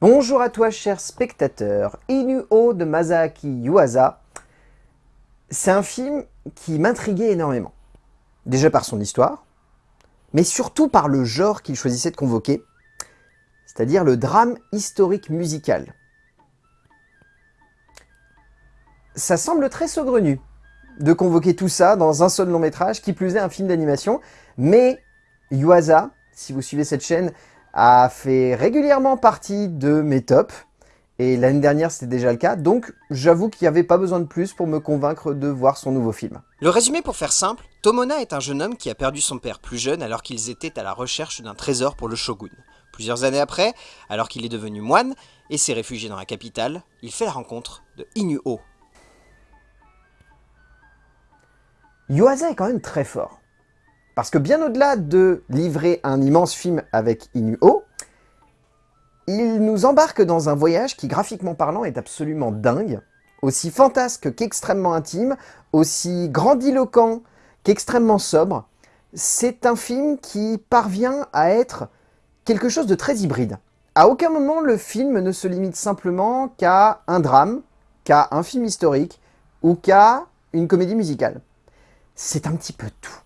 Bonjour à toi cher spectateur, Inuo de Masaaki Yuasa. C'est un film qui m'intriguait énormément. Déjà par son histoire, mais surtout par le genre qu'il choisissait de convoquer, c'est-à-dire le drame historique musical. Ça semble très saugrenu de convoquer tout ça dans un seul long métrage, qui plus est un film d'animation, mais Yuasa, si vous suivez cette chaîne, a fait régulièrement partie de mes tops. Et l'année dernière, c'était déjà le cas, donc j'avoue qu'il n'y avait pas besoin de plus pour me convaincre de voir son nouveau film. Le résumé pour faire simple, Tomona est un jeune homme qui a perdu son père plus jeune alors qu'ils étaient à la recherche d'un trésor pour le shogun. Plusieurs années après, alors qu'il est devenu moine et s'est réfugié dans la capitale, il fait la rencontre de Inuo. Yuasa est quand même très fort. Parce que bien au-delà de livrer un immense film avec Inuo, il nous embarque dans un voyage qui, graphiquement parlant, est absolument dingue, aussi fantasque qu'extrêmement intime, aussi grandiloquent qu'extrêmement sobre. C'est un film qui parvient à être quelque chose de très hybride. À aucun moment, le film ne se limite simplement qu'à un drame, qu'à un film historique ou qu'à une comédie musicale. C'est un petit peu tout.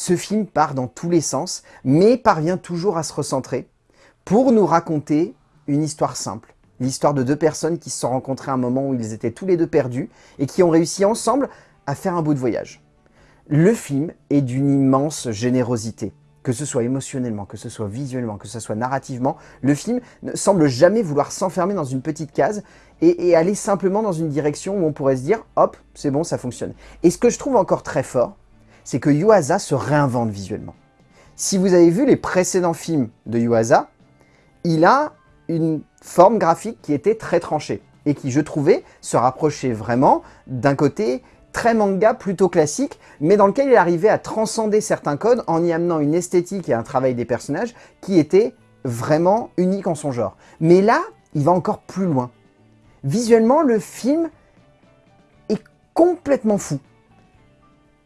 Ce film part dans tous les sens, mais parvient toujours à se recentrer pour nous raconter une histoire simple. L'histoire de deux personnes qui se sont rencontrées à un moment où ils étaient tous les deux perdus et qui ont réussi ensemble à faire un bout de voyage. Le film est d'une immense générosité. Que ce soit émotionnellement, que ce soit visuellement, que ce soit narrativement, le film ne semble jamais vouloir s'enfermer dans une petite case et, aller simplement dans une direction où on pourrait se dire « hop, c'est bon, ça fonctionne ». Et ce que je trouve encore très fort, c'est que Yuasa se réinvente visuellement. Si vous avez vu les précédents films de Yuasa, il a une forme graphique qui était très tranchée et qui, je trouvais, se rapprochait vraiment d'un côté très manga, plutôt classique, mais dans lequel il arrivait à transcender certains codes en y amenant une esthétique et un travail des personnages qui était vraiment unique en son genre. Mais là, il va encore plus loin. Visuellement, le film est complètement fou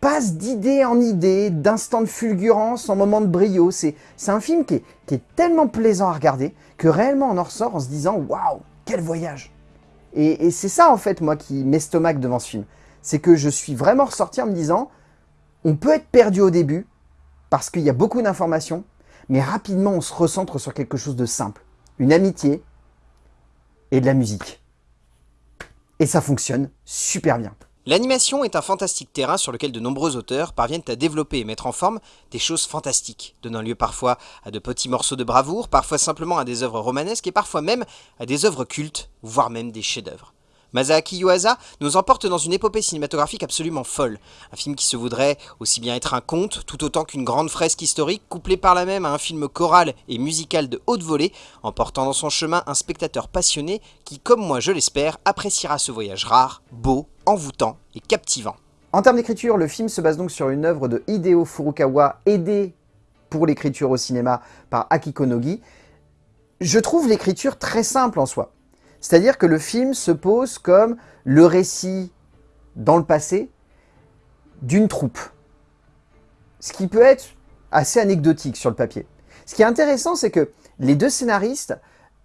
passe d'idée en idée, d'instant de fulgurance en moment de brio. C'est un film qui est, tellement plaisant à regarder que réellement on en ressort en se disant « Waouh, quel voyage !» Et, et c'est ça en fait moi qui m'estomaque devant ce film. C'est que je suis vraiment ressorti en me disant « On peut être perdu au début parce qu'il y a beaucoup d'informations, mais rapidement on se recentre sur quelque chose de simple. Une amitié et de la musique. Et ça fonctionne super bien. L'animation est un fantastique terrain sur lequel de nombreux auteurs parviennent à développer et mettre en forme des choses fantastiques, donnant lieu parfois à de petits morceaux de bravoure, parfois simplement à des œuvres romanesques et parfois même à des œuvres cultes, voire même des chefs-d'œuvre. Masaaki Yuasa nous emporte dans une épopée cinématographique absolument folle. Un film qui se voudrait aussi bien être un conte, tout autant qu'une grande fresque historique, couplée par la même à un film choral et musical de haute volée, emportant dans son chemin un spectateur passionné qui, comme moi je l'espère, appréciera ce voyage rare, beau, envoûtant et captivant. En termes d'écriture, le film se base donc sur une œuvre de Hideo Furukawa, aidé pour l'écriture au cinéma par Akiko Nogi. Je trouve l'écriture très simple en soi. C'est-à-dire que le film se pose comme le récit dans le passé d'une troupe. Ce qui peut être assez anecdotique sur le papier. Ce qui est intéressant, c'est que les deux scénaristes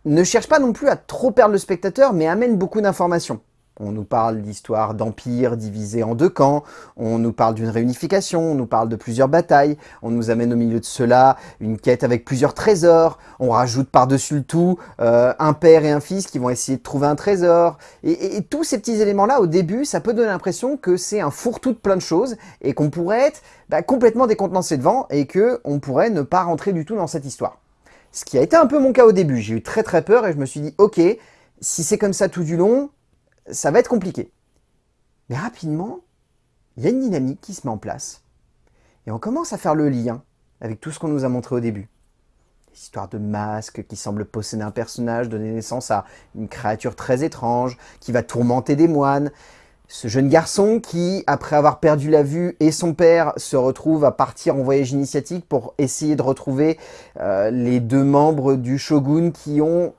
ne cherchent pas non plus à trop perdre le spectateur, mais amènent beaucoup d'informations. On nous parle d'histoire d'empire divisé en deux camps, on nous parle d'une réunification, on nous parle de plusieurs batailles, on nous amène au milieu de cela une quête avec plusieurs trésors, on rajoute par-dessus le tout euh, un père et un fils qui vont essayer de trouver un trésor. Et, tous ces petits éléments-là, au début, ça peut donner l'impression que c'est un fourre-tout de plein de choses et qu'on pourrait être bah, complètement décontenancé devant et qu'on pourrait ne pas rentrer du tout dans cette histoire. Ce qui a été un peu mon cas au début, j'ai eu très très peur et je me suis dit, ok, si c'est comme ça tout du long, ça va être compliqué. Mais rapidement, il y a une dynamique qui se met en place. Et on commence à faire le lien avec tout ce qu'on nous a montré au début. L'histoire de masques qui semble posséder un personnage, donner naissance à une créature très étrange, qui va tourmenter des moines. Ce jeune garçon qui, après avoir perdu la vue et son père, se retrouve à partir en voyage initiatique pour essayer de retrouver euh, les deux membres du shogun qui ont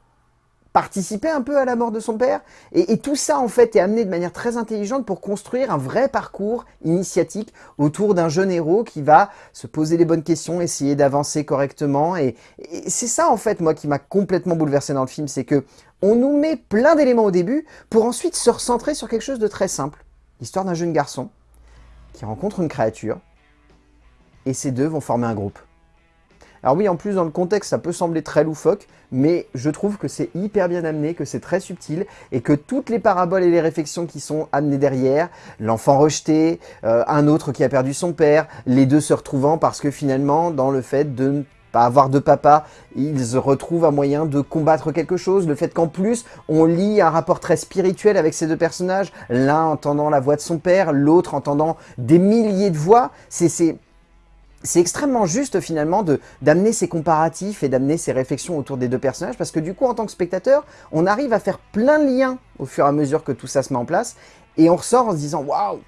participer un peu à la mort de son père. Et, tout ça, en fait, est amené de manière très intelligente pour construire un vrai parcours initiatique autour d'un jeune héros qui va se poser les bonnes questions, essayer d'avancer correctement. Et, c'est ça, en fait, moi, qui m'a complètement bouleversé dans le film, c'est que on nous met plein d'éléments au début pour ensuite se recentrer sur quelque chose de très simple. L'histoire d'un jeune garçon qui rencontre une créature et ces deux vont former un groupe. Alors oui, en plus, dans le contexte, ça peut sembler très loufoque, mais je trouve que c'est hyper bien amené, que c'est très subtil, et que toutes les paraboles et les réflexions qui sont amenées derrière, l'enfant rejeté, euh, un autre qui a perdu son père, les deux se retrouvant parce que finalement, dans le fait de ne pas avoir de papa, ils retrouvent un moyen de combattre quelque chose, le fait qu'en plus, on lit un rapport très spirituel avec ces deux personnages, l'un entendant la voix de son père, l'autre entendant des milliers de voix, c'est c'est extrêmement juste finalement d'amener ces comparatifs et d'amener ces réflexions autour des deux personnages parce que du coup en tant que spectateur, on arrive à faire plein de liens au fur et à mesure que tout ça se met en place et on ressort en se disant waouh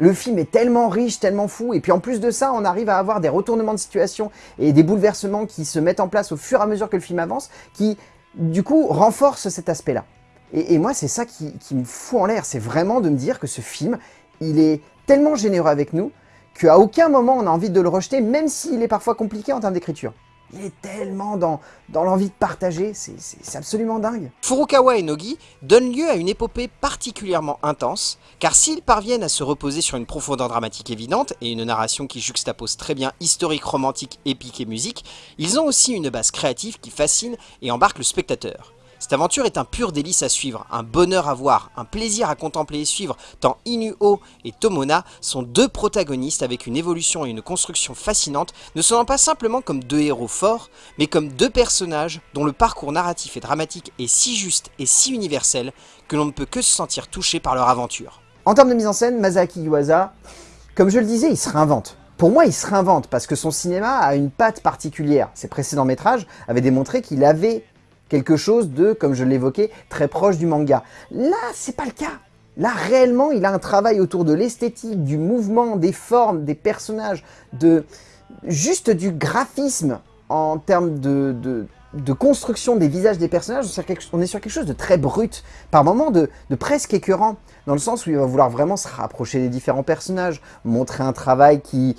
le film est tellement riche, tellement fou, et puis en plus de ça, on arrive à avoir des retournements de situation et des bouleversements qui se mettent en place au fur et à mesure que le film avance, qui du coup renforcent cet aspect-là. Et, moi, c'est ça qui, qui me fout en l'air, c'est vraiment de me dire que ce film, il est tellement généreux avec nous, qu'à aucun moment on a envie de le rejeter, même s'il est parfois compliqué en termes d'écriture. Il est tellement dans, dans l'envie de partager, c'est absolument dingue. Furukawa et Nogi donnent lieu à une épopée particulièrement intense, car s'ils parviennent à se reposer sur une profondeur dramatique évidente et une narration qui juxtapose très bien historique, romantique, épique et musique, ils ont aussi une base créative qui fascine et embarque le spectateur. Cette aventure est un pur délice à suivre, un bonheur à voir, un plaisir à contempler et suivre, tant Inuo et Tomona sont deux protagonistes avec une évolution et une construction fascinante, ne sonnant pas simplement comme deux héros forts, mais comme deux personnages dont le parcours narratif et dramatique est si juste et si universel que l'on ne peut que se sentir touché par leur aventure. En termes de mise en scène, Masaki Yuasa, comme je le disais, il se réinvente. Pour moi, il se réinvente parce que son cinéma a une patte particulière. Ses précédents métrages avaient démontré qu'il avait quelque chose de, comme je l'évoquais, très proche du manga. Là, c'est pas le cas. Là, réellement, il a un travail autour de l'esthétique, du mouvement, des formes, des personnages, de juste du graphisme en termes de, de, construction des visages des personnages. On est sur quelque chose de très brut, par moments de, de presque écœurant, dans le sens où il va vouloir vraiment se rapprocher des différents personnages, montrer un travail qui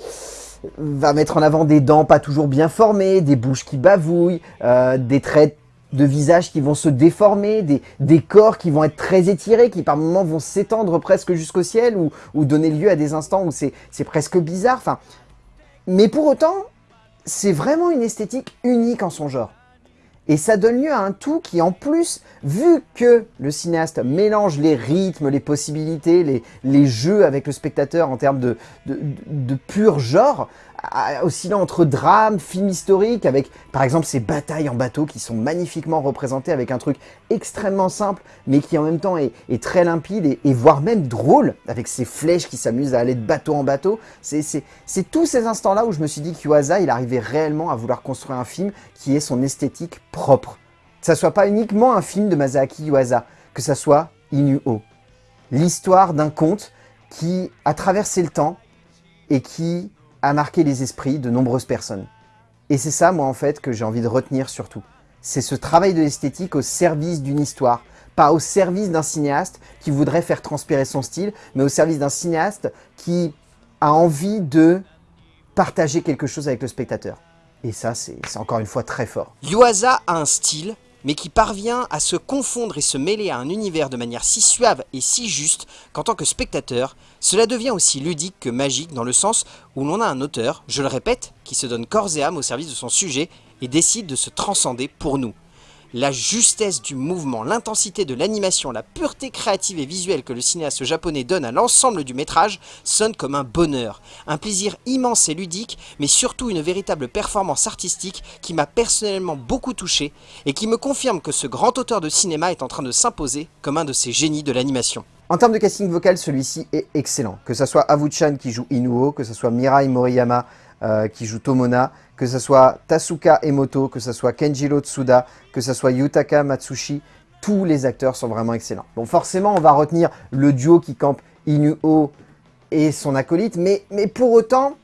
va mettre en avant des dents pas toujours bien formées, des bouches qui bavouillent, euh, des traits de visages qui vont se déformer, des, corps qui vont être très étirés, qui par moments vont s'étendre presque jusqu'au ciel ou, donner lieu à des instants où c'est presque bizarre. Enfin, mais pour autant, c'est vraiment une esthétique unique en son genre. Et ça donne lieu à un tout qui, en plus, vu que le cinéaste mélange les rythmes, les possibilités, les, jeux avec le spectateur en termes de pur genre, oscillant entre drame, film historique, avec par exemple ces batailles en bateau qui sont magnifiquement représentées avec un truc extrêmement simple, mais qui en même temps est, très limpide et, voire même drôle, avec ces flèches qui s'amusent à aller de bateau en bateau. C'est tous ces instants-là où je me suis dit qu'Uasa, il arrivait réellement à vouloir construire un film qui ait son esthétique propre. Que ça soit pas uniquement un film de Masaaki Yuasa, que ça soit Inuo. L'histoire d'un conte qui a traversé le temps et qui a marqué les esprits de nombreuses personnes. Et c'est ça, moi, en fait, que j'ai envie de retenir surtout. C'est ce travail de l'esthétique au service d'une histoire, pas au service d'un cinéaste qui voudrait faire transpirer son style, mais au service d'un cinéaste qui a envie de partager quelque chose avec le spectateur. Et ça, c'est encore une fois très fort. Yuasa a un style, mais qui parvient à se confondre et se mêler à un univers de manière si suave et si juste qu'en tant que spectateur, cela devient aussi ludique que magique dans le sens où l'on a un auteur, je le répète, qui se donne corps et âme au service de son sujet et décide de se transcender pour nous la justesse du mouvement, l'intensité de l'animation, la pureté créative et visuelle que le cinéaste japonais donne à l'ensemble du métrage sonne comme un bonheur, un plaisir immense et ludique, mais surtout une véritable performance artistique qui m'a personnellement beaucoup touché et qui me confirme que ce grand auteur de cinéma est en train de s'imposer comme un de ces génies de l'animation. En termes de casting vocal, celui-ci est excellent. Que ce soit Avu-chan qui joue Inuo, que ce soit Mirai Moriyama euh, qui joue Tomona, que ce soit Tasuka Emoto, que ce soit Kenjiro Tsuda, que ce soit Yutaka Matsushi, tous les acteurs sont vraiment excellents. Bon, forcément, on va retenir le duo qui campe Inuo et son acolyte, mais, pour autant,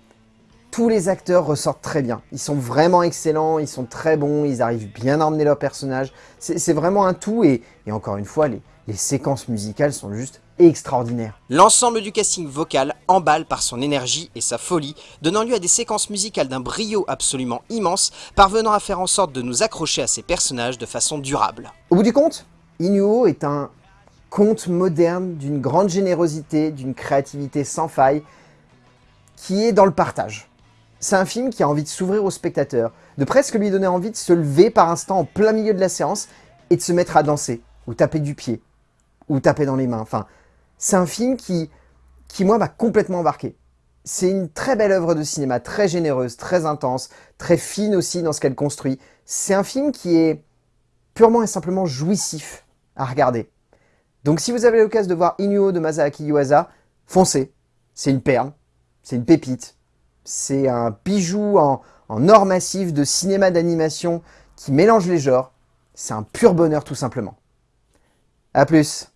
tous les acteurs ressortent très bien. Ils sont vraiment excellents, ils sont très bons, ils arrivent bien à emmener leur personnage. C'est vraiment un tout et, encore une fois, les, les séquences musicales sont juste extraordinaires. L'ensemble du casting vocal emballe par son énergie et sa folie, donnant lieu à des séquences musicales d'un brio absolument immense, parvenant à faire en sorte de nous accrocher à ces personnages de façon durable. Au bout du compte, Inuo est un conte moderne d'une grande générosité, d'une créativité sans faille, qui est dans le partage. C'est un film qui a envie de s'ouvrir au spectateur, de presque lui donner envie de se lever par instant en plein milieu de la séance et de se mettre à danser, ou taper du pied, ou taper dans les mains. Enfin, c'est un film qui, qui moi, m'a complètement embarqué. C'est une très belle œuvre de cinéma, très généreuse, très intense, très fine aussi dans ce qu'elle construit. C'est un film qui est purement et simplement jouissif à regarder. Donc si vous avez l'occasion de voir Inuo de Masaaki Yuasa, foncez, c'est une perle c'est une pépite. C'est un bijou en, or massif de cinéma d'animation qui mélange les genres. C'est un pur bonheur tout simplement. A plus